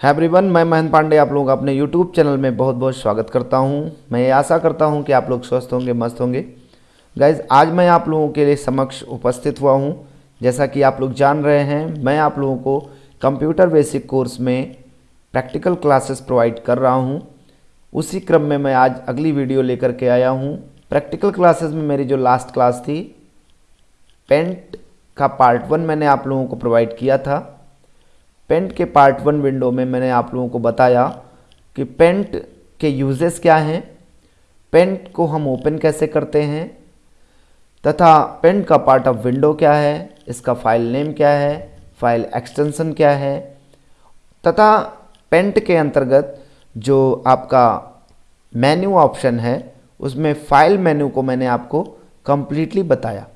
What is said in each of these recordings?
है एवरीवन मैं महेंद्र पांडे आप लोगों का अपने यूट्यूब चैनल में बहुत बहुत स्वागत करता हूँ। मैं आशा करता हूँ कि आप लोग स्वस्थ होंगे, मस्त होंगे। गाइज़ आज मैं आप लोगों के लिए समक्ष उपस्थित हुआ हूँ। जैसा कि आप लोग जान रहे हैं, मैं आप लोगों को कंप्यूटर बेसिक कोर्स में प्रैक्टिकल क्लासेस प्रोवाइड कर रहा हूँ। उसी क्रम में मैं आज अगली वीडियो लेकर के आया हूँ। प्रैक्टिकल क्लासेस में मेरी जो लास्ट क्लास थी पेंट का पार्ट वन मैंने आप लोगों को प्रोवाइड किया था। पेंट के पार्ट वन विंडो में मैंने आप लोगों को बताया कि पेंट के यूजेस क्या हैं, पेंट को हम ओपन कैसे करते हैं, तथा पेंट का पार्ट ऑफ़ विंडो क्या है, इसका फ़ाइल नेम क्या है, फ़ाइल एक्सटेंशन क्या है, तथा पेंट के अंतर्गत जो आपका मेन्यू ऑप्शन है, उसमें फ़ाइल मेन्यू को मैंने आपको कंप्लीटली बताया।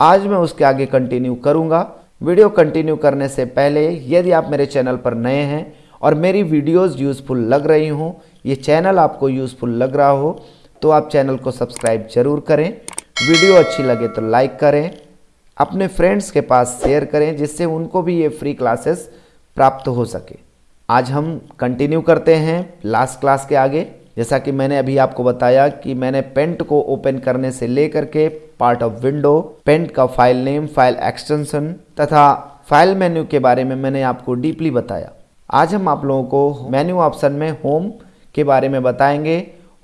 आज मैं उसके आगे कंटिन्यू करूँगा। वीडियो कंटिन्यू करने से पहले, यदि आप मेरे चैनल पर नए हैं और मेरी वीडियोस यूज़फुल लग रही हों, ये चैनल आपको यूज़फुल लग रहा हो तो आप चैनल को सब्सक्राइब ज़रूर करें। वीडियो अच्छी लगे तो लाइक करें, अपने फ्रेंड्स के पास शेयर करें, जिससे उनको भी ये फ्री क्लासेस प्राप्त हो सके। आज हम कंटिन्यू करते हैं, लास्ट क्लास के आगे। जैसा कि मैंने अभी आपको बताया कि मैंने पेंट को ओपन करने से लेकर के पार्ट ऑफ़ विंडो, पेंट का फ़ाइल नेम, फ़ाइल एक्सटेंशन तथा फ़ाइल मेन्यू के बारे में मैंने आपको डीपली बताया। आज हम आप लोगों को मेन्यू ऑप्शन में होम के बारे में बताएँगे।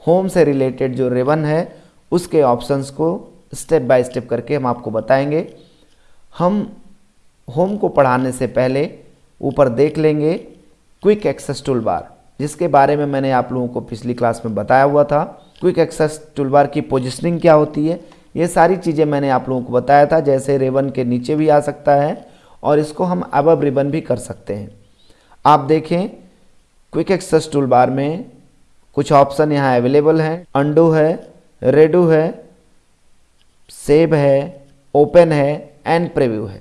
होम से रिलेटेड जो रेवन है, उसके ऑप्शंस को स्टेप बाय स्टेप करके हम आपको बताएँगे। हम होम को पढ़ाने से पहले ऊपर देख लेंगे क्विक एक्सेस टूल बार जिसके बारे में मैंने आप लोगों को पिछली क्लास में बताया हुआ था। क्विक एक्सेस टूलबार की पोजिशनिंग क्या होती है? ये सारी चीज़ें मैंने आप लोगों को बताया था, जैसे रेवन के नीचे भी आ सकता है और इसको हम अब रिबन भी कर सकते हैं। आप देखें क्विक एक्सेस टूल बार में कुछ ऑप्शन यहाँ अवेलेबल हैं। अंडू है रेडू है सेव है ओपन है एंड प्रीव्यू है।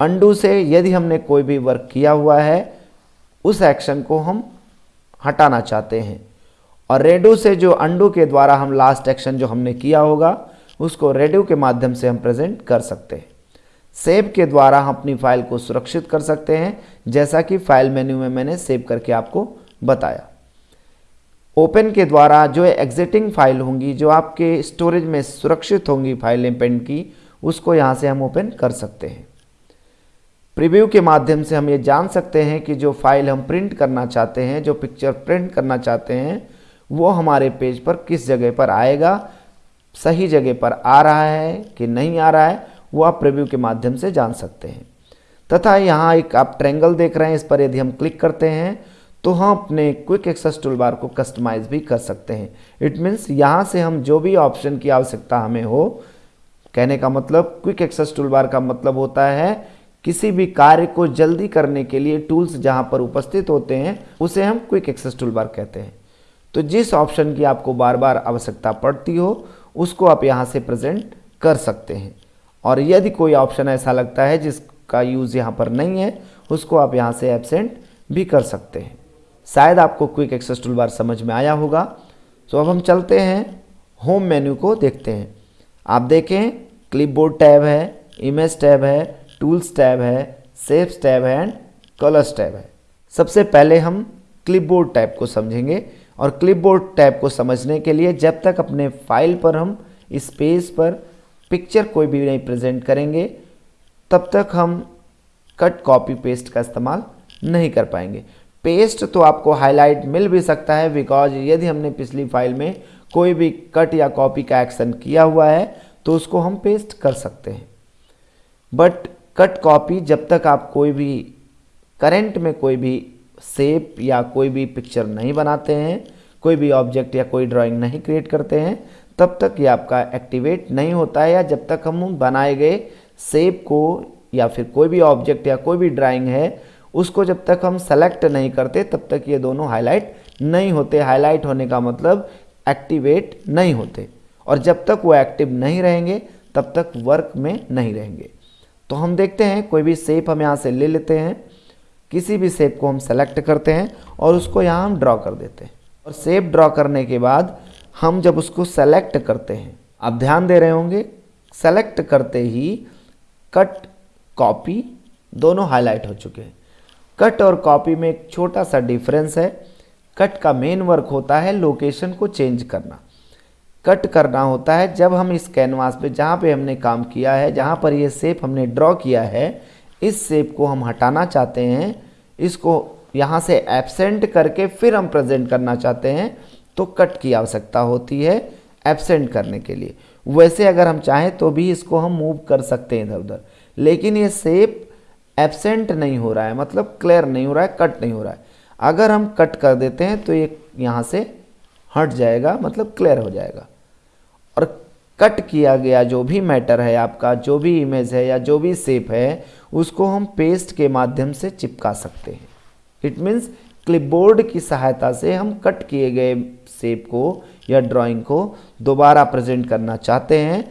अंडू से यदि हमने कोई भी वर्क किया हुआ है उस एक्शन को हम हटाना चाहते हैं। और रेडो से जो अंडू के द्वारा हम लास्ट एक्शन जो हमने किया होगा, उसको रेडो के माध्यम से हम प्रेजेंट कर सकते हैं। सेव के द्वारा हम अपनी फ़ाइल को सुरक्षित कर सकते हैं, जैसा कि फ़ाइल मेन्यू में मैंने सेव करके आपको बताया। ओपन के द्वारा जो एग्जिटिंग फ़ाइल होंगी, जो आपके स्टोरेज में सुरक्षित होंगी फाइलें पेंट की, उसको यहाँ से हम ओपन कर सकते हैं। प्रीव्यू के माध्यम से हम ये जान सकते हैं कि जो फ़ाइल हम प्रिंट करना चाहते हैं, जो पिक्चर प्रिंट करना चाहते हैं, वो हमारे पेज पर किस जगह पर आएगा, सही जगह पर आ रहा है कि नहीं आ रहा है, वो आप प्रीव्यू के माध्यम से जान सकते हैं। तथा यहाँ एक आप ट्रेंगल देख रहे हैं, इस पर यदि हम क्लिक करते हैं तो हम अपने क्विक एक्सेस टूलबार को कस्टमाइज भी कर सकते हैं। इट मीन्स यहाँ से हम जो भी ऑप्शन की आवश्यकता हमें हो, कहने का मतलब क्विक एक्सेस टूलबार का मतलब होता है किसी भी कार्य को जल्दी करने के लिए टूल्स जहाँ पर उपस्थित होते हैं, उसे हम क्विक एक्सेस टूल बार कहते हैं। तो जिस ऑप्शन की आपको बार बार आवश्यकता पड़ती हो, उसको आप यहाँ से प्रेजेंट कर सकते हैं। और यदि कोई ऑप्शन ऐसा लगता है जिसका यूज़ यहाँ पर नहीं है, उसको आप यहाँ से एबसेंट भी कर सकते हैं। शायद आपको क्विक एक्सेस टूल बार समझ में आया होगा। तो अब हम चलते हैं, होम मेन्यू को देखते हैं। आप देखें, क्लिपबोर्ड टैब है, इमेज टैब है टूल्स टैब है सेव्स टैब है एंड कलर्स टैब है। सबसे पहले हम क्लिपबोर्ड टैब को समझेंगे और क्लिपबोर्ड टैब को समझने के लिए जब तक अपने फ़ाइल पर हम इस पेज पर पिक्चर कोई भी नहीं प्रेजेंट करेंगे, तब तक हम कट कॉपी पेस्ट का इस्तेमाल नहीं कर पाएँगे। पेस्ट तो आपको हाईलाइट मिल भी सकता है बिकॉज़ यदि हमने पिछली फ़ाइल में कोई भी कट या कॉपी का एक्शन किया हुआ है तो उसको हम पेस्ट कर सकते हैं। बट कट कॉपी जब तक आप कोई भी करेंट में कोई भी सेप या कोई भी पिक्चर नहीं बनाते हैं, कोई भी ऑब्जेक्ट या कोई ड्राइंग नहीं क्रिएट करते हैं, तब तक ये आपका एक्टिवेट नहीं होता है या जब तक हम बनाए गए सेप को या फिर कोई भी ऑब्जेक्ट या कोई भी ड्राइंग है, उसको जब तक हम सेलेक्ट नहीं करते, तब तक ये दोनों हाईलाइट नहीं होते। हाईलाइट होने का मतलब एक्टिवेट नहीं होते। और जब तक वो एक्टिव नहीं रहेंगे, तब तक वर्क में नहीं रहेंगे। तो हम देखते हैं, कोई भी सेप हम यहाँ से ले लेते हैं, किसी भी सेप को हम सेलेक्ट करते हैं और उसको यहाँ हम ड्रॉ कर देते हैं। और सेप ड्रॉ करने के बाद हम जब उसको सेलेक्ट करते हैं, आप ध्यान दे रहे होंगे सेलेक्ट करते ही कट कॉपी दोनों हाईलाइट हो चुके हैं। कट और कॉपी में एक छोटा सा डिफरेंस है। कट का मेन वर्क होता है लोकेशन को चेंज करना। कट करना होता है जब हम इस कैनवास पे, जहाँ पे हमने काम किया है, जहाँ पर ये सेप हमने ड्रॉ किया है, इस सेप को हम हटाना चाहते हैं। इसको यहाँ से एबसेंट करके फिर हम प्रेजेंट करना चाहते हैं तो कट की आवश्यकता होती है एबसेंट करने के लिए। वैसे अगर हम चाहें तो भी इसको हम मूव कर सकते हैं इधर उधर। लेकिन ये सेप एबसेंट नहीं हो रहा है मतलब क्लियर नहीं हो रहा है कट नहीं हो रहा है। अगर हम कट कर देते हैं तो ये यहाँ से हट जाएगा मतलब क्लियर हो जाएगा। कट किया गया जो भी मैटर है, आपका जो भी इमेज है या जो भी सेप है, उसको हम पेस्ट के माध्यम से चिपका सकते हैं। इट मीन्स क्लिपबोर्ड की सहायता से हम कट किए गए सेप को या ड्राइंग को दोबारा प्रेजेंट करना चाहते हैं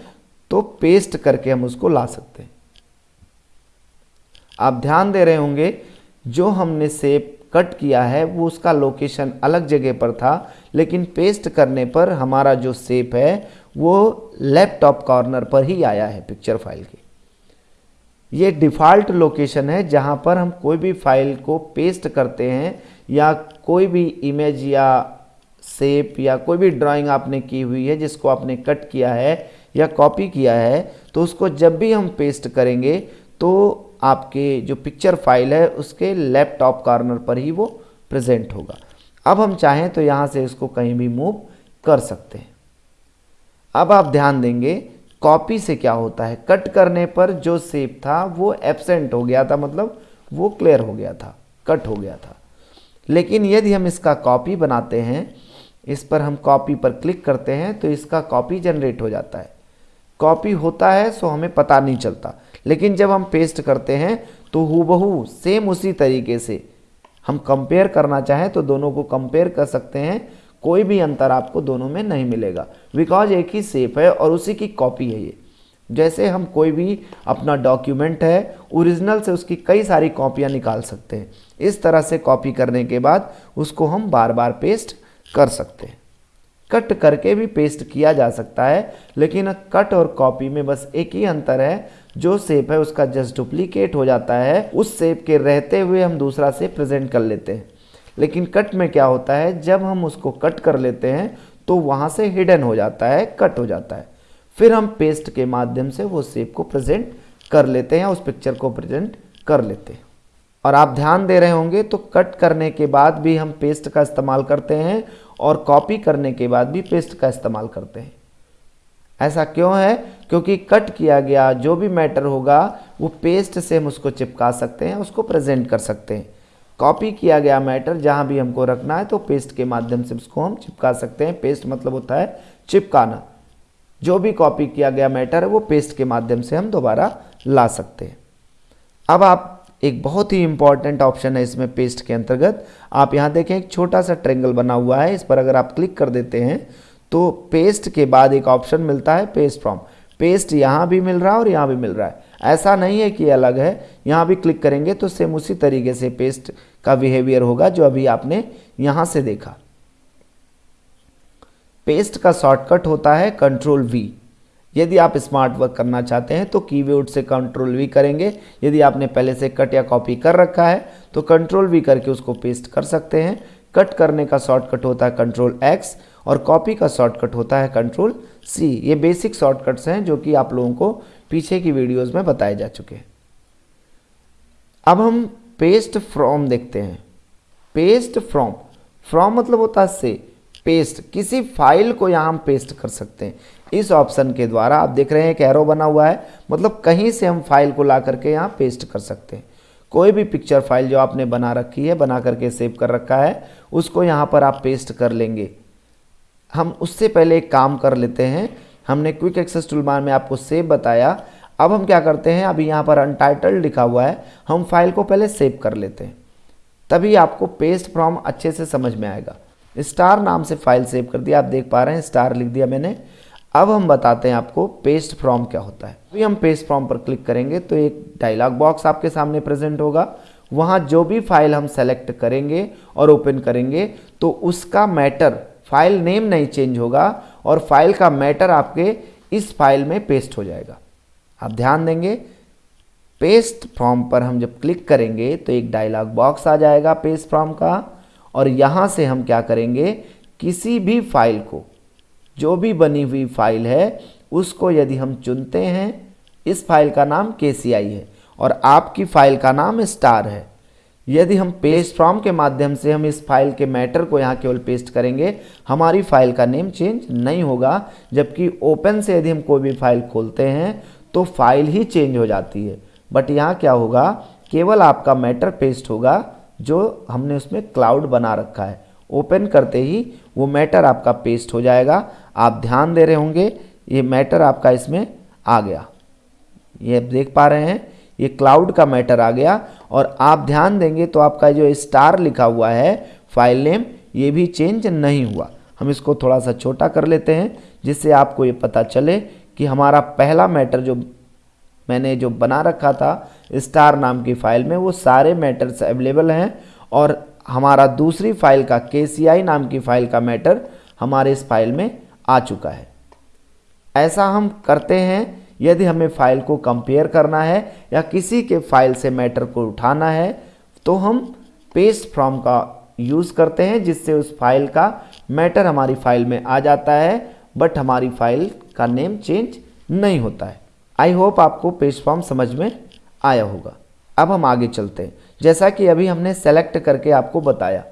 तो पेस्ट करके हम उसको ला सकते हैं। आप ध्यान दे रहे होंगे, जो हमने सेप कट किया है, वो उसका लोकेशन अलग जगह पर था, लेकिन पेस्ट करने पर हमारा जो सेप है वो लैपटॉप कॉर्नर पर ही आया है पिक्चर फ़ाइल के। ये डिफ़ॉल्ट लोकेशन है जहाँ पर हम कोई भी फ़ाइल को पेस्ट करते हैं या कोई भी इमेज या सेप या कोई भी ड्राइंग आपने की हुई है, जिसको आपने कट किया है या कॉपी किया है तो उसको जब भी हम पेस्ट करेंगे तो आपके जो पिक्चर फ़ाइल है उसके लैपटॉप कॉर्नर पर ही वो प्रेजेंट होगा। अब हम चाहें तो यहाँ से इसको कहीं भी मूव कर सकते हैं। अब आप ध्यान देंगे कॉपी से क्या होता है? कट करने पर जो सेप था, वो एबसेंट हो गया था मतलब वो क्लियर हो गया था कट हो गया था। लेकिन यदि हम इसका कॉपी बनाते हैं, इस पर हम कॉपी पर क्लिक करते हैं तो इसका कॉपी जनरेट हो जाता है। कॉपी होता है सो हमें पता नहीं चलता। लेकिन जब हम पेस्ट करते हैं तो हूबहू सेम उसी तरीके से। हम कंपेयर करना चाहें तो दोनों को कंपेयर कर सकते हैं। कोई भी अंतर आपको दोनों में नहीं मिलेगा। बिकॉज़ एक ही सेप है और उसी की कॉपी है ये। जैसे हम कोई भी अपना डॉक्यूमेंट है ओरिजिनल से उसकी कई सारी कॉपियाँ निकाल सकते हैं। इस तरह से कॉपी करने के बाद उसको हम बार बार पेस्ट कर सकते हैं। कट करके भी पेस्ट किया जा सकता है, लेकिन कट और कॉपी में बस एक ही अंतर है। जो सेप है उसका जस्ट डुप्लीकेट हो जाता है। उस सेप के रहते हुए हम दूसरा से प्रेजेंट कर लेते हैं। लेकिन कट में क्या होता है, जब हम उसको कट कर लेते हैं तो वहाँ से हिडन हो जाता है कट हो जाता है। फिर हम पेस्ट के माध्यम से वो सेप को प्रेजेंट कर लेते हैं उस पिक्चर को प्रेजेंट कर लेते हैं। और आप ध्यान दे रहे होंगे तो कट करने के बाद भी हम पेस्ट का इस्तेमाल करते हैं और कॉपी करने के बाद भी पेस्ट का इस्तेमाल करते हैं। ऐसा क्यों है? क्योंकि कट किया गया जो भी मैटर होगा, वो पेस्ट से हम उसको चिपका सकते हैं, उसको प्रेजेंट कर सकते हैं। कॉपी किया गया मैटर जहाँ भी हमको रखना है तो पेस्ट के माध्यम से उसको हम चिपका सकते हैं। पेस्ट मतलब होता है चिपकाना। जो भी कॉपी किया गया मैटर है, वो पेस्ट के माध्यम से हम दोबारा ला सकते हैं। अब आप, एक बहुत ही इंपॉर्टेंट ऑप्शन है इसमें पेस्ट के अंतर्गत। आप यहाँ देखें, एक छोटा सा ट्रेंगल बना हुआ है। इस पर अगर आप क्लिक कर देते हैं तो पेस्ट के बाद एक ऑप्शन मिलता है पेस्ट फ्रॉम पेस्ट यहाँ भी मिल रहा है और यहाँ भी मिल रहा है। ऐसा नहीं है कि अलग है। यहाँ भी क्लिक करेंगे तो सेम उसी तरीके से पेस्ट का बिहेवियर होगा जो अभी आपने यहाँ से देखा। पेस्ट का शॉर्टकट होता है कंट्रोल वी यदि आप स्मार्ट वर्क करना चाहते हैं तो कीबोर्ड से कंट्रोल वी करेंगे। यदि आपने पहले से कट या कॉपी कर रखा है तो कंट्रोल वी करके उसको पेस्ट कर सकते हैं। कट करने का शॉर्टकट होता है कंट्रोल एक्स और कॉपी का शॉर्टकट होता है कंट्रोल सी ये बेसिक शॉर्टकट्स हैं जो कि आप लोगों को पीछे की वीडियोस में बताए जा चुके हैं। अब हम पेस्ट फ्रॉम देखते हैं। पेस्ट फ्रॉम फ्रॉम मतलब होता है से पेस्ट किसी फ़ाइल को यहाँ हम पेस्ट कर सकते हैं। इस ऑप्शन के द्वारा आप देख रहे हैं एक एरो बना हुआ है। मतलब कहीं से हम फ़ाइल को ला करके यहाँ पेस्ट कर सकते हैं। कोई भी पिक्चर फ़ाइल जो आपने बना रखी है, बना करके सेव कर रखा है, उसको यहाँ पर आप पेस्ट कर लेंगे। हम उससे पहले एक काम कर लेते हैं। हमने क्विक एक्सेस टूलबार में आपको सेव बताया। अब हम क्या करते हैं? अभी यहाँ पर अनटाइटल्ड लिखा हुआ है। हम फ़ाइल को पहले सेव कर लेते हैं। तभी आपको पेस्ट फ्रॉम अच्छे से समझ में आएगा। स्टार नाम से फ़ाइल सेव कर दिया। आप देख पा रहे हैं स्टार लिख दिया मैंने। अब हम बताते हैं आपको पेस्ट फ्रॉम क्या होता है। अभी हम पेस्ट फ्रॉम पर क्लिक करेंगे तो एक डायलॉग बॉक्स आपके सामने प्रेजेंट होगा। वहाँ जो भी फ़ाइल हम सेलेक्ट करेंगे और ओपन करेंगे तो उसका मैटर फ़ाइल नेम नहीं चेंज होगा। और फ़ाइल का मैटर आपके इस फ़ाइल में पेस्ट हो जाएगा। आप ध्यान देंगे पेस्ट फ्रॉम पर हम जब क्लिक करेंगे तो एक डायलॉग बॉक्स आ जाएगा पेस्ट फ्रॉम का। और यहाँ से हम क्या करेंगे, किसी भी फ़ाइल को, जो भी बनी हुई फ़ाइल है, उसको यदि हम चुनते हैं, इस फ़ाइल का नाम के है और आपकी फ़ाइल का नाम स्टार है। यदि हम पेस्ट फ्रॉम के माध्यम से हम इस फ़ाइल के मैटर को यहाँ केवल पेस्ट करेंगे, हमारी फ़ाइल का नेम चेंज नहीं होगा। जबकि ओपन से यदि हम कोई भी फ़ाइल खोलते हैं तो फ़ाइल ही चेंज हो जाती है। बट यहाँ क्या होगा? केवल आपका मैटर पेस्ट होगा, जो हमने उसमें क्लाउड बना रखा है। ओपन करते ही वो मैटर आपका पेस्ट हो जाएगा। आप ध्यान दे रहे होंगे, ये मैटर आपका इसमें आ गया। ये देख पा रहे हैं, ये क्लाउड का मैटर आ गया। और आप ध्यान देंगे तो आपका जो स्टार लिखा हुआ है फ़ाइल नेम ये भी चेंज नहीं हुआ। हम इसको थोड़ा सा छोटा कर लेते हैं, जिससे आपको ये पता चले कि हमारा पहला मैटर जो मैंने जो बना रखा था स्टार नाम की फ़ाइल में, वो सारे मैटर्स अवेलेबल हैं और हमारा दूसरी फ़ाइल का के नाम की फ़ाइल का मैटर हमारे इस फ़ाइल में आ चुका है। ऐसा हम करते हैं यदि हमें फ़ाइल को कंपेयर करना है या किसी के फ़ाइल से मैटर को उठाना है तो हम पेस्ट फ्रॉम का यूज़ करते हैं, जिससे उस फ़ाइल का मैटर हमारी फ़ाइल में आ जाता है बट हमारी फ़ाइल का नेम चेंज नहीं होता है। आई होप आपको पेस्ट फॉर्म समझ में आया होगा। अब हम आगे चलते हैं। जैसा कि अभी हमने सेलेक्ट करके आपको बताया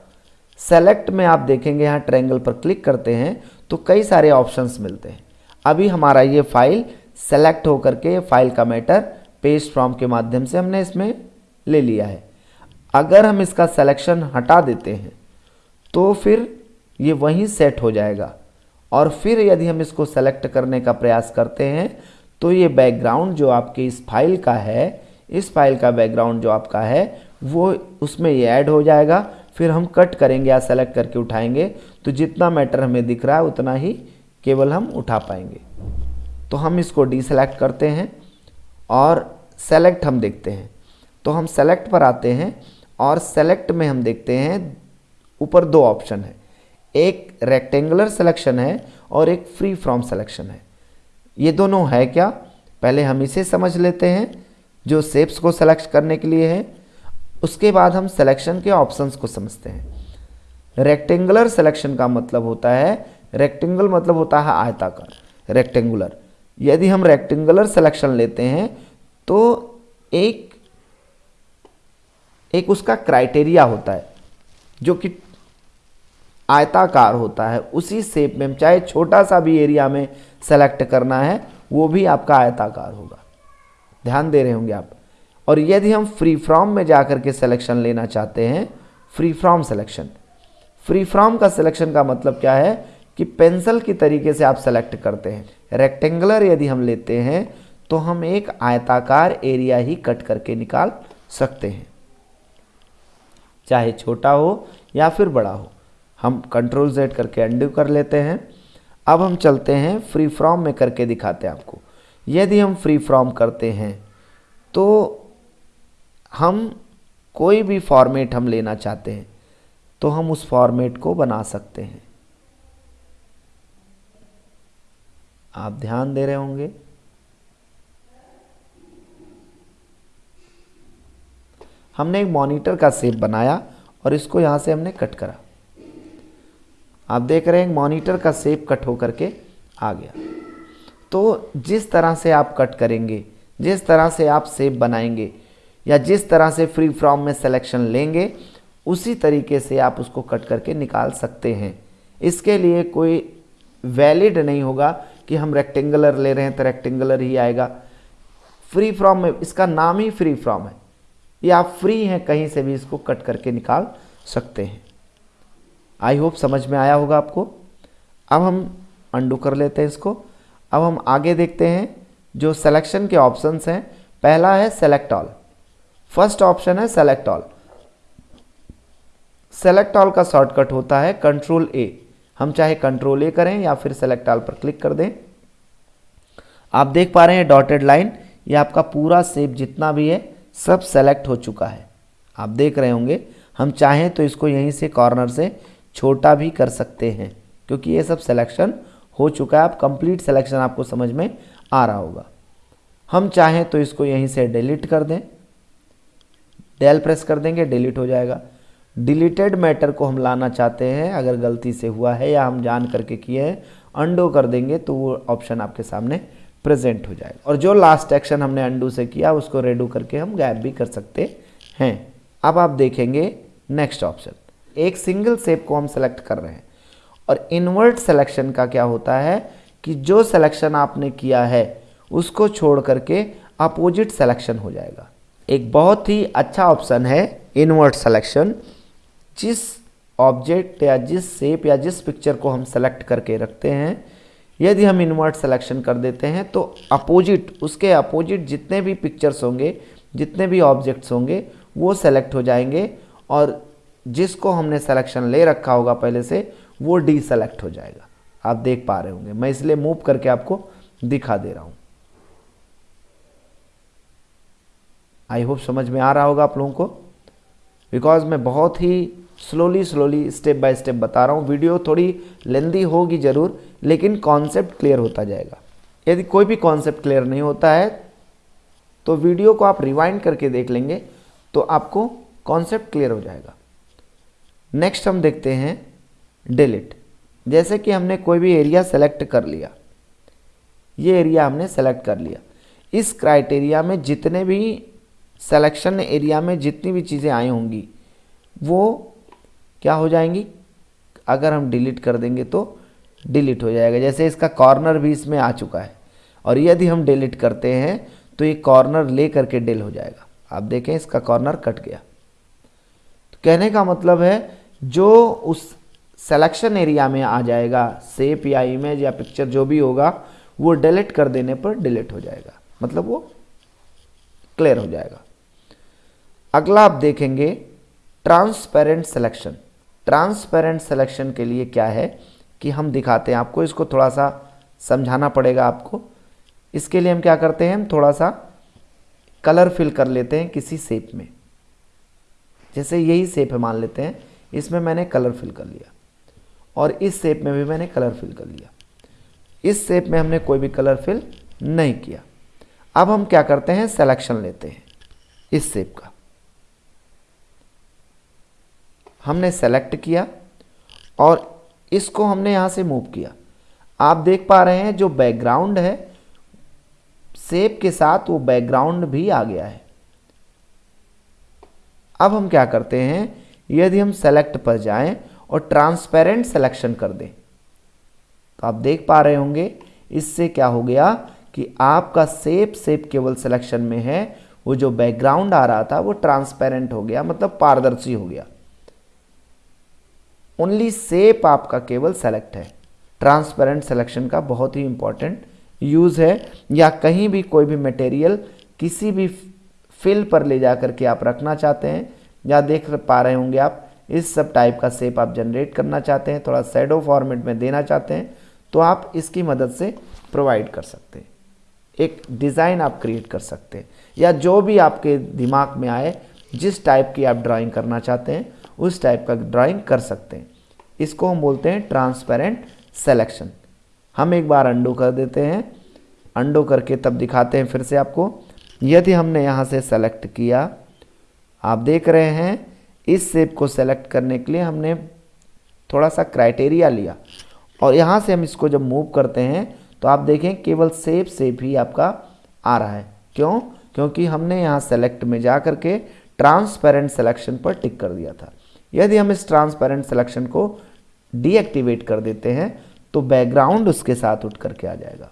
सेलेक्ट में आप देखेंगे यहाँ ट्रायंगल पर क्लिक करते हैं तो कई सारे ऑप्शंस मिलते हैं। अभी हमारा ये फ़ाइल सेलेक्ट होकर के फ़ाइल का मैटर पेस्ट फ्रॉम के माध्यम से हमने इसमें ले लिया है। अगर हम इसका सिलेक्शन हटा देते हैं तो फिर ये वहीं सेट हो जाएगा। और फिर यदि हम इसको सेलेक्ट करने का प्रयास करते हैं तो ये बैकग्राउंड जो आपके इस फ़ाइल का है, इस फ़ाइल का बैकग्राउंड जो आपका है, वो उसमें ये ऐड हो जाएगा। फिर हम कट करेंगे या सेलेक्ट करके उठाएँगे तो जितना मैटर हमें दिख रहा है, उतना ही केवल हम उठा पाएँगे। तो हम इसको डीसेलेक्ट करते हैं और सेलेक्ट हम देखते हैं। तो हम सेलेक्ट पर आते हैं और सेलेक्ट में हम देखते हैं ऊपर दो ऑप्शन है। एक रेक्टेंगुलर सिलेक्शन है और एक फ्री फ्रॉम सिलेक्शन है। ये दोनों है क्या? पहले हम इसे समझ लेते हैं, जो सेप्स को सेलेक्ट करने के लिए है। उसके बाद हम सिलेक्शन के ऑप्शंस को समझते हैं। रेक्टेंगुलर सिलेक्शन का मतलब होता है रेक्टेंगल मतलब होता है आयताकार रेक्टेंगुलर यदि हम रेक्टेंगुलर सिलेक्शन लेते हैं तो एक एक उसका क्राइटेरिया होता है, जो कि आयताकार होता है। उसी शेप में चाहे छोटा सा भी एरिया में सेलेक्ट करना है, वो भी आपका आयताकार होगा। ध्यान दे रहे होंगे आप। और यदि हम फ्री फ्रॉम में जाकर के सिलेक्शन लेना चाहते हैं free from selection free from का सिलेक्शन का मतलब क्या है कि पेंसिल की तरीके से आप सेलेक्ट करते हैं। रेक्टेंगुलर यदि हम लेते हैं तो हम एक आयताकार एरिया ही कट करके निकाल सकते हैं। चाहे छोटा हो या फिर बड़ा हो, हम कंट्रोल जेड करके अंडू कर लेते हैं। अब हम चलते हैं फ्री फ्रॉम में करके दिखाते हैं आपको। यदि हम फ्री फ्रॉम करते हैं तो हम कोई भी फॉर्मेट हम लेना चाहते हैं तो हम उस फॉर्मेट को बना सकते हैं। आप ध्यान दे रहे होंगे। हमने एक मॉनिटर का शेप बनाया और इसको यहाँ से हमने कट करा। आप देख रहे हैं मॉनिटर का शेप कट होकर के आ गया। तो जिस तरह से आप कट करेंगे, जिस तरह से आप सेप बनाएँगे, या जिस तरह से फ्री फ्रॉम में सिलेक्शन लेंगे, उसी तरीके से आप उसको कट करके निकाल सकते हैं। इसके लिए कोई वैलिड नहीं होगा कि हम रेक्टेंगुलर ले रहे हैं तो रेक्टेंगुलर ही आएगा। फ्री फ्रॉम में इसका नाम ही फ्री फ्रॉम है। ये आप फ्री हैं, कहीं से भी इसको कट करके निकाल सकते हैं। आई होप समझ में आया होगा आपको। अब हम अंडू कर लेते हैं इसको। अब हम आगे देखते हैं, जो सिलेक्शन के ऑप्शंस हैं। पहला है सेलेक्ट ऑल फ़र्स्ट ऑप्शन है सेलेक्ट ऑल सेलेक्ट ऑल का शॉर्टकट होता है कंट्रोल ए हम चाहे कंट्रोल ए करें या फिर सेलेक्ट ऑल पर क्लिक कर दें। आप देख पा रहे हैं डॉटेड लाइन ये आपका पूरा सेप जितना भी है, सब सेलेक्ट हो चुका है। आप देख रहे होंगे, हम चाहें तो इसको यहीं से कॉर्नर से छोटा भी कर सकते हैं, क्योंकि ये सब सिलेक्शन हो चुका है। आप कंप्लीट सिलेक्शन आपको समझ में आ रहा होगा। हम चाहें तो इसको यहीं से डिलीट कर दें। डेल प्रेस कर देंगे डिलीट हो जाएगा। डिलीटेड मैटर को हम लाना चाहते हैं, अगर गलती से हुआ है या हम जान करके किए हैं, अंडो कर देंगे तो वो ऑप्शन आपके सामने प्रेजेंट हो जाएगा। और जो लास्ट एक्शन हमने अंडू से किया, उसको रेडू करके हम गायब भी कर सकते हैं। अब आप देखेंगे नेक्स्ट ऑप्शन एक सिंगल सेप को हम सेलेक्ट कर रहे हैं। और इन्वर्ट सिलेक्शन का क्या होता है कि जो सिलेक्शन आपने किया है, उसको छोड़ करके अपोजिट सिलेक्शन हो जाएगा। एक बहुत ही अच्छा ऑप्शन है इन्वर्ट सिलेक्शन जिस ऑब्जेक्ट या जिस शेप या जिस पिक्चर को हम सेलेक्ट करके रखते हैं, यदि हम इन्वर्ट सिलेक्शन कर देते हैं तो अपोजिट, उसके अपोजिट जितने भी पिक्चर्स होंगे, जितने भी ऑब्जेक्ट्स होंगे, वो सेलेक्ट हो जाएँगे और जिसको हमने सिलेक्शन ले रखा होगा पहले से, वो डी सेलेक्ट हो जाएगा। आप देख पा रहे होंगे। मैं इसलिए मूव करके आपको दिखा दे रहा हूँ। आई होप समझ में आ रहा होगा आप लोगों को। बिकॉज़ मैं बहुत ही slowly slowly step by step बता रहा हूँ। वीडियो थोड़ी लेंदी होगी ज़रूर, लेकिन कॉन्सेप्ट क्लियर होता जाएगा। यदि कोई भी कॉन्सेप्ट क्लियर नहीं होता है तो वीडियो को आप रिवाइंड करके देख लेंगे तो आपको कॉन्सेप्ट क्लियर हो जाएगा। नेक्स्ट हम देखते हैं डिलीट जैसे कि हमने कोई भी एरिया सेलेक्ट कर लिया। ये एरिया हमने सेलेक्ट कर लिया। इस क्राइटेरिया में जितने भी सिलेक्शन एरिया में जितनी भी चीज़ें आई होंगी, वो क्या हो जाएँगी? अगर हम डिलीट कर देंगे तो डिलीट हो जाएगा। जैसे इसका कॉर्नर भी इसमें आ चुका है। और यदि हम डिलीट करते हैं तो ये कॉर्नर ले करके डिल हो जाएगा। आप देखें, इसका कॉर्नर कट गया। तो कहने का मतलब है, जो उस सेलेक्शन एरिया में आ जाएगा सेप या इमेज या पिक्चर जो भी होगा, वो डिलीट कर देने पर डिलीट हो जाएगा। मतलब वो क्लियर हो जाएगा। अगला आप देखेंगे ट्रांसपेरेंट सिलेक्शन ट्रांसपेरेंट सिलेक्शन के लिए क्या है कि हम दिखाते हैं आपको, इसको थोड़ा सा समझाना पड़ेगा आपको। इसके लिए हम क्या करते हैं हम थोड़ा सा कलर फिल कर लेते हैं किसी सेप में। जैसे यही सेप है, मान लेते हैं, इसमें मैंने कलर फिल कर लिया और इस शेप में भी मैंने कलर फिल कर लिया। इस सेप में हमने कोई भी कलर फिल नहीं किया। अब हम क्या करते हैं सिलेक्शन लेते हैं इस सेप का। हमने सेलेक्ट किया और इसको हमने यहाँ से मूव किया। आप देख पा रहे हैं जो बैकग्राउंड है सेप के साथ वो बैकग्राउंड भी आ गया है। अब हम क्या करते हैं, यदि हम सेलेक्ट पर जाएँ और ट्रांसपेरेंट सिलेक्शन कर दें तो आप देख पा रहे होंगे, इससे क्या हो गया कि आपका सेप सेप केवल सिलेक्शन में है, वो जो बैकग्राउंड आ रहा था वो ट्रांसपेरेंट हो गया मतलब पारदर्शी हो गया। ओनली सेप आपका केवल सेलेक्ट है। ट्रांसपेरेंट सिलेक्शन का बहुत ही इंपॉर्टेंट यूज़ है। या कहीं भी कोई भी मटेरियल किसी भी फिल पर ले जा करके आप रखना चाहते हैं, या देख पा रहे होंगे आप, इस सब टाइप का सेप आप जनरेट करना चाहते हैं, थोड़ा सैडो फॉर्मेट में देना चाहते हैं तो आप इसकी मदद से प्रोवाइड कर सकते हैं। एक डिज़ाइन आप क्रिएट कर सकते हैं। या जो भी आपके दिमाग में आए, जिस टाइप की आप ड्राइंग करना चाहते हैं उस टाइप का ड्राइंग कर सकते हैं। इसको हम बोलते हैं ट्रांसपेरेंट सेलेक्शन हम एक बार अंडो कर देते हैं। अंडो करके तब दिखाते हैं फिर से आपको। यदि हमने यहाँ से सेलेक्ट किया, आप देख रहे हैं, इस सेप को सेलेक्ट करने के लिए हमने थोड़ा सा क्राइटेरिया लिया। और यहाँ से हम इसको जब मूव करते हैं तो आप देखें केवल सेप सेप ही आपका आ रहा है। क्यों? क्योंकि हमने यहाँ सेलेक्ट में जा करके ट्रांसपेरेंट सिलेक्शन पर टिक कर दिया था। यदि हम इस ट्रांसपेरेंट सिलेक्शन को डीएक्टिवेट कर देते हैं तो बैकग्राउंड उसके साथ उठ करके आ जाएगा।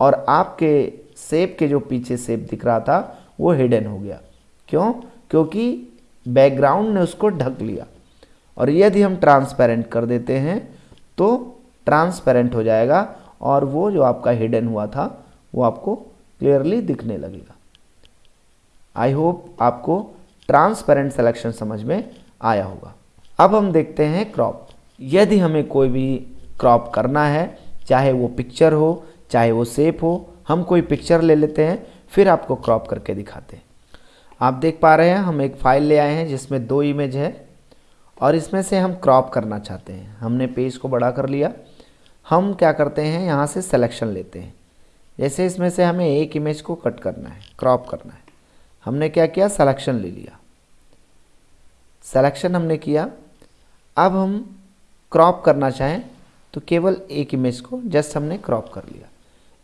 और आपके सेप के जो पीछे सेप दिख रहा था, वो हिडन हो गया। क्यों? क्योंकि बैकग्राउंड ने उसको ढक लिया। और यदि हम ट्रांसपेरेंट कर देते हैं तो ट्रांसपेरेंट हो जाएगा, और वो जो आपका हिडन हुआ था, वो आपको क्लियरली दिखने लगेगा। आई होप आपको ट्रांसपेरेंट सिलेक्शन समझ में आया होगा। अब हम देखते हैं क्रॉप। यदि हमें कोई भी क्रॉप करना है, चाहे वो पिक्चर हो, चाहे वो सेप हो, हम कोई पिक्चर ले लेते हैं, फिर आपको क्रॉप करके दिखाते हैं। आप देख पा रहे हैं, हम एक फ़ाइल ले आए हैं, जिसमें दो इमेज है, और इसमें से हम क्रॉप करना चाहते हैं। हमने पेज को बड़ा कर लिया। हम क्या करते हैं, यहाँ से सिलेक्शन लेते हैं। जैसे इसमें से हमें एक इमेज को कट करना है क्रॉप करना है। हमने क्या किया सिलेक्शन ले लिया। सिलेक्शन हमने किया। अब हम क्रॉप करना चाहें तो केवल एक इमेज को जस्ट हमने क्रॉप कर लिया।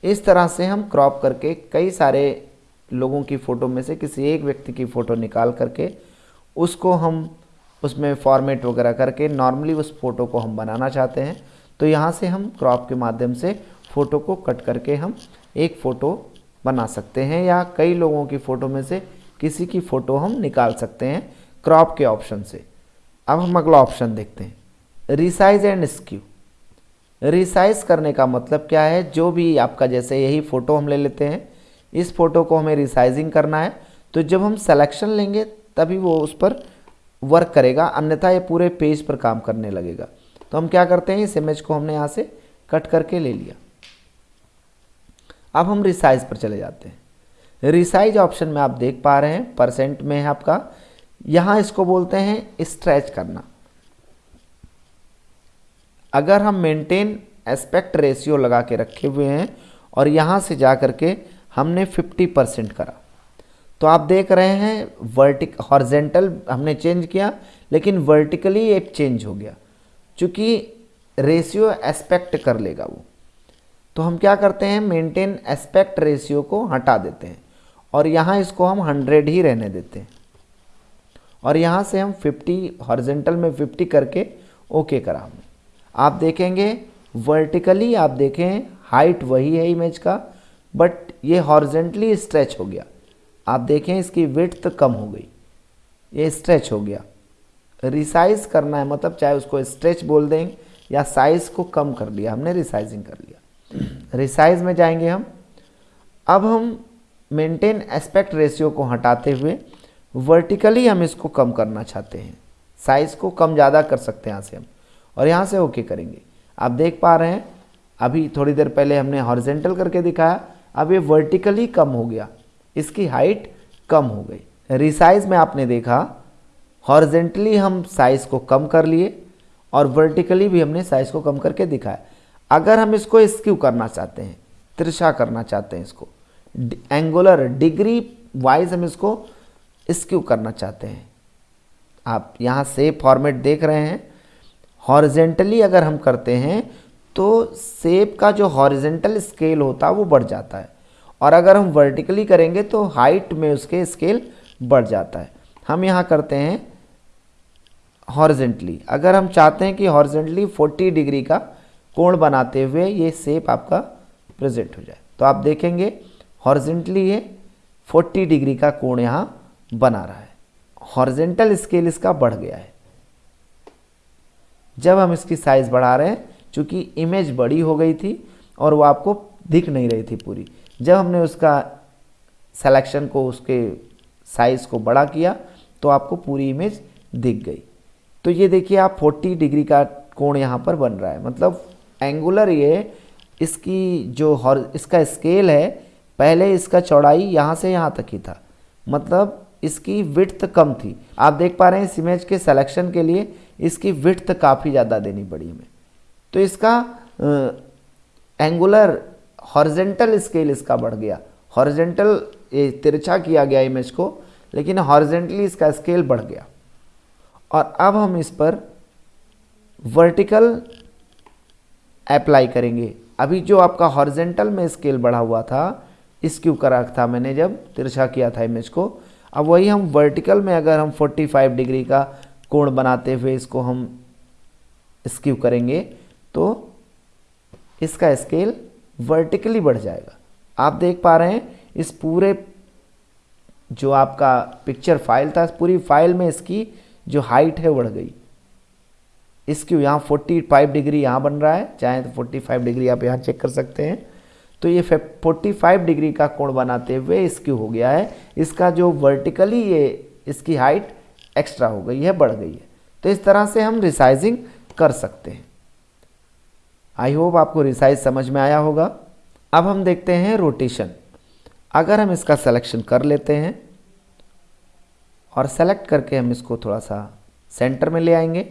इस तरह से हम क्रॉप करके कई सारे लोगों की फ़ोटो में से किसी एक व्यक्ति की फ़ोटो निकाल करके उसको हम उसमें फॉर्मेट वगैरह करके नॉर्मली उस फ़ोटो को हम बनाना चाहते हैं। तो यहाँ से हम क्रॉप के माध्यम से फ़ोटो को कट करके हम एक फ़ोटो बना सकते हैं या कई लोगों की फ़ोटो में से किसी की फ़ोटो हम निकाल सकते हैं। क्रॉप के ऑप्शन से। अब हम अगला ऑप्शन देखते हैं। रिसाइज एंड स्क्यू रिसाइज करने का मतलब क्या है? जो भी आपका जैसे यही फ़ोटो हम ले लेते हैं, इस फ़ोटो को हमें रिसाइजिंग करना है। तो जब हम सेलेक्शन लेंगे, तभी वो उस पर वर्क करेगा, अन्यथा ये पूरे पेज पर काम करने लगेगा। तो हम क्या करते हैं? इस इमेज को हमने यहाँ से कट करके ले लिया। अब हम रिसाइज पर चले जाते हैं। रिसाइज ऑप्शन में आप देख पा रहे हैं परसेंट में है आपका। यहाँ इसको बोलते हैं स्ट्रेच करना। अगर हम मेंटेन एस्पेक्ट रेशियो लगा के रखे हुए हैं और यहाँ से जा कर के हमने 50 परसेंट करा तो आप देख रहे हैं वर्टिक हॉर्जेंटल हमने चेंज किया, लेकिन वर्टिकली एक चेंज हो गया, चूँकि रेशियो एस्पेक्ट कर लेगा वो। तो हम क्या करते हैं मेंटेन एस्पेक्ट रेशियो को हटा देते हैं और यहाँ इसको हम 100 ही रहने देते हैं। और यहाँ से हम 50 हॉर्जेंटल में 50 करके ओके करा हमने। आप देखेंगे वर्टिकली आप देखें हाइट वही है इमेज का बट ये हॉर्जेंटली स्ट्रेच हो गया। आप देखें इसकी विड्थ कम हो गई। ये स्ट्रेच हो गया। रिसाइज करना है मतलब चाहे उसको स्ट्रेच बोल दें या साइज़ को कम कर लिया, हमने रिसाइजिंग कर लिया। रिसाइज में जाएँगे हम। अब हम मेंटेन एस्पेक्ट रेशियो को हटाते हुए वर्टिकली हम इसको कम करना चाहते हैं। साइज़ को कम ज़्यादा कर सकते हैं यहाँ से हम। और यहाँ से ओके करेंगे। आप देख पा रहे हैं, अभी थोड़ी देर पहले हमने हॉरिजेंटल करके दिखाया, अब ये वर्टिकली कम हो गया। इसकी हाइट कम हो गई। रिसाइज में आपने देखा हॉरिजेंटली हम साइज़ को कम कर लिए और वर्टिकली भी हमने साइज़ को कम करके दिखाया। अगर हम इसको स्क्यू करना चाहते हैं तिरछा करना चाहते हैं इसको एंगुलर डिग्री वाइज हम इसको स्क्यू करना चाहते हैं? आप यहाँ से फॉर्मेट देख रहे हैं। हॉरिजेंटली अगर हम करते हैं तो सेप का जो हॉरिजेंटल स्केल होता है, वो बढ़ जाता है। और अगर हम वर्टिकली करेंगे तो हाइट में उसके स्केल बढ़ जाता है। हम यहाँ करते हैं हॉरिजेंटली अगर हम चाहते हैं कि हॉरिजेंटली 40 डिग्री का कोण बनाते हुए ये सेप आपका प्रेजेंट हो जाए। तो आप देखेंगे हॉरिजेंटली ये 40 डिग्री का कोण यहाँ बना रहा है। हॉर्जेंटल स्केल इसका बढ़ गया है। जब हम इसकी साइज़ बढ़ा रहे हैं, चूँकि इमेज बड़ी हो गई थी और वो आपको दिख नहीं रही थी पूरी, जब हमने उसका सेलेक्शन को, उसके साइज़ को बड़ा किया तो आपको पूरी इमेज दिख गई। तो ये देखिए आप 40 डिग्री का कोण यहाँ पर बन रहा है। मतलब एंगुलर ये इसकी जो हॉर इसका स्केल है, पहले इसका चौड़ाई यहाँ से यहाँ तक ही था। मतलब इसकी विड्थ कम थी। आप देख पा रहे हैं इस इमेज के सिलेक्शन के लिए इसकी विड्थ काफ़ी ज़्यादा देनी पड़ी हमें। तो इसका एंगुलर हॉर्जेंटल स्केल इसका बढ़ गया। हॉर्जेंटल तिरछा किया गया इमेज को, लेकिन हॉर्जेंटली इसका स्केल बढ़ गया। और अब हम इस पर वर्टिकल अप्लाई करेंगे। अभी जो आपका हॉर्जेंटल में स्केल बढ़ा हुआ था इसक्यू करा था मैंने जब, तिरछा किया था इमेज को अब वही हम वर्टिकल में अगर हम 45 डिग्री का कोण बनाते हुए इसको हम स्क्यू करेंगे तो इसका स्केल वर्टिकली बढ़ जाएगा। आप देख पा रहे हैं, इस पूरे जो आपका पिक्चर फ़ाइल था, पूरी फ़ाइल में इसकी जो हाइट है, बढ़ गई। इसकी यहाँ 45 डिग्री यहाँ बन रहा है, चाहे तो 45 डिग्री आप यहाँ चेक कर सकते हैं। तो ये 45 डिग्री का कोण बनाते हुए इसकी हो गया है। इसका जो वर्टिकली ये इसकी हाइट एक्स्ट्रा हो गई है, बढ़ गई है। तो इस तरह से हम रिसाइजिंग कर सकते हैं। आई होप आपको रिसाइज समझ में आया होगा। अब हम देखते हैं रोटेशन अगर हम इसका सिलेक्शन कर लेते हैं और सेलेक्ट करके हम इसको थोड़ा सा सेंटर में ले आएँगे।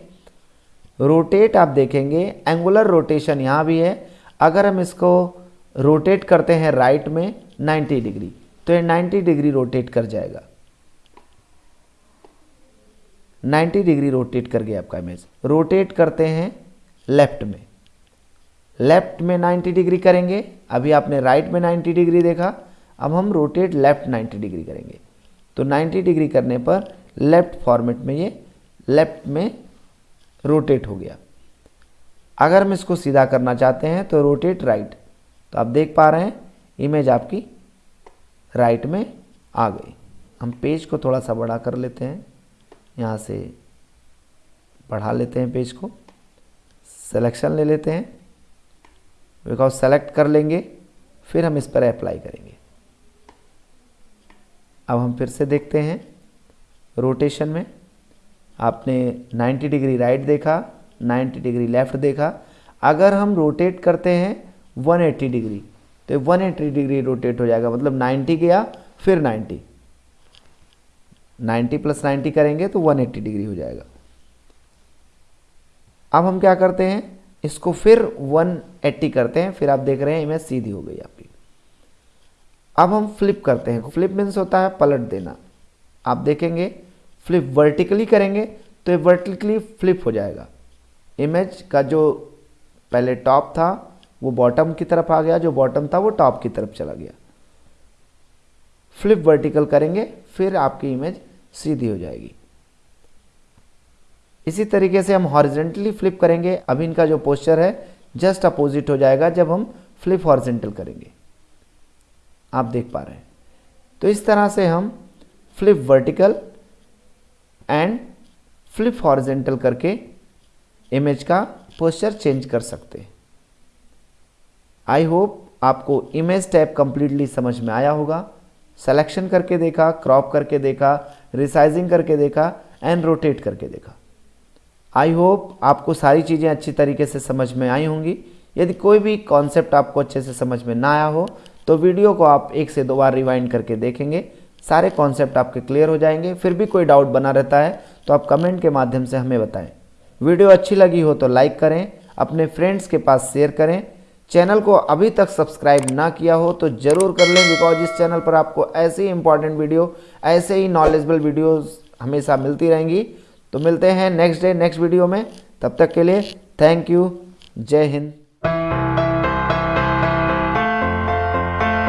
रोटेट आप देखेंगे एंगुलर रोटेशन यहाँ भी है। अगर हम इसको रोटेट करते हैं राइट में 90 डिग्री। तो ये 90 डिग्री रोटेट कर जाएगा। 90 डिग्री रोटेट कर गया आपका इमेज रोटेट करते हैं लेफ़्ट में। लेफ़्ट में 90 डिग्री करेंगे। अभी आपने राइट में 90 डिग्री देखा। अब हम रोटेट लेफ़्ट 90 डिग्री करेंगे। तो 90 डिग्री करने पर लेफ़्ट फॉर्मेट में ये लेफ़्ट में रोटेट हो गया। अगर हम इसको सीधा करना चाहते हैं तो रोटेट राइट। तो आप देख पा रहे हैं इमेज आपकी राइट में आ गई। हम पेज को थोड़ा सा बड़ा कर लेते हैं। यहाँ से बढ़ा लेते हैं पेज को। सिलेक्शन ले लेते हैं। बिकॉज़ सेलेक्ट कर लेंगे, फिर हम इस पर अप्लाई करेंगे। अब हम फिर से देखते हैं। रोटेशन में आपने 90 डिग्री राइट देखा 90 डिग्री लेफ़्ट देखा। अगर हम रोटेट करते हैं 180 डिग्री। तो 180 डिग्री रोटेट हो जाएगा मतलब 90 गया, फिर 90 90 प्लस 90 करेंगे तो 180 डिग्री हो जाएगा। अब हम क्या करते हैं? इसको फिर 180 करते हैं, फिर आप देख रहे हैं, इमेज सीधी हो गई आपकी। अब हम फ्लिप करते हैं। फ्लिप मीन्स होता है पलट देना। आप देखेंगे, फ्लिप वर्टिकली करेंगे तो ये वर्टिकली फ्लिप हो जाएगा। इमेज का जो पहले टॉप था वो बॉटम की तरफ़ आ गया, जो बॉटम था वो टॉप की तरफ़ चला गया। फ्लिप वर्टिकल करेंगे, फिर आपकी इमेज सीधी हो जाएगी। इसी तरीके से हम हॉरिजेंटली फ्लिप करेंगे। अब इनका जो पोस्चर है जस्ट अपोजिट हो जाएगा जब हम फ्लिप हॉरिजेंटल करेंगे। आप देख पा रहे हैं। तो इस तरह से हम flip vertical and flip horizontal करके इमेज का पोस्चर चेंज कर सकते हैं। आई होप आपको इमेज टैप कंप्लीटली समझ में आया होगा। सेलेक्शन करके देखा क्रॉप करके देखा रिसाइजिंग करके देखा एंड रोटेट करके देखा। आई होप आपको सारी चीज़ें अच्छी तरीके से समझ में आई होंगी। यदि कोई भी कॉन्सेप्ट आपको अच्छे से समझ में ना आया हो तो वीडियो को आप एक से दो बार रिवाइंड करके देखेंगे। सारे कॉन्सेप्ट आपके क्लियर हो जाएँगे। फिर भी कोई डाउट बना रहता है तो आप कमेंट के माध्यम से हमें बताएँ। वीडियो अच्छी लगी हो तो लाइक करें, अपने फ्रेंड्स के पास शेयर करें। चैनल को अभी तक सब्सक्राइब ना किया हो तो ज़रूर कर लें बिकॉज़ इस चैनल पर आपको ऐसे ही इंपॉर्टेंट वीडियो ऐसे ही नॉलेजबल वीडियोस हमेशा मिलती रहेंगी। तो मिलते हैं नेक्स्ट डे नेक्स्ट वीडियो में। तब तक के लिए थैंक यू जय हिंद।